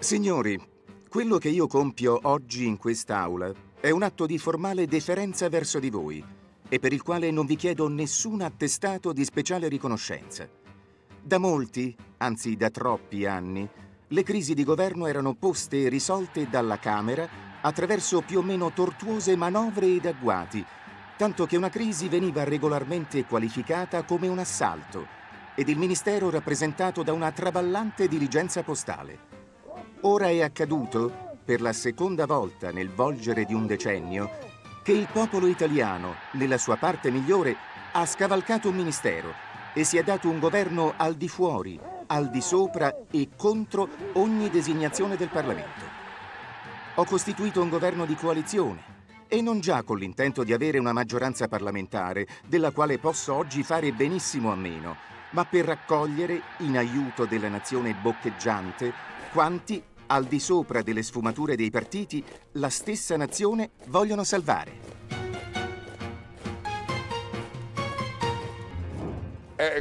Signori, quello che io compio oggi in quest'aula è un atto di formale deferenza verso di voi e per il quale non vi chiedo nessun attestato di speciale riconoscenza. Da molti, anzi da troppi anni, le crisi di governo erano poste e risolte dalla Camera attraverso più o meno tortuose manovre ed agguati, tanto che una crisi veniva regolarmente qualificata come un assalto ed il Ministero rappresentato da una traballante diligenza postale. Ora è accaduto, per la seconda volta nel volgere di un decennio, che il popolo italiano, nella sua parte migliore, ha scavalcato un ministero e si è dato un governo al di fuori, al di sopra e contro ogni designazione del Parlamento. Ho costituito un governo di coalizione e non già con l'intento di avere una maggioranza parlamentare, della quale posso oggi fare benissimo a meno, ma per raccogliere, in aiuto della nazione boccheggiante, quanti al di sopra delle sfumature dei partiti, la stessa nazione vogliono salvare.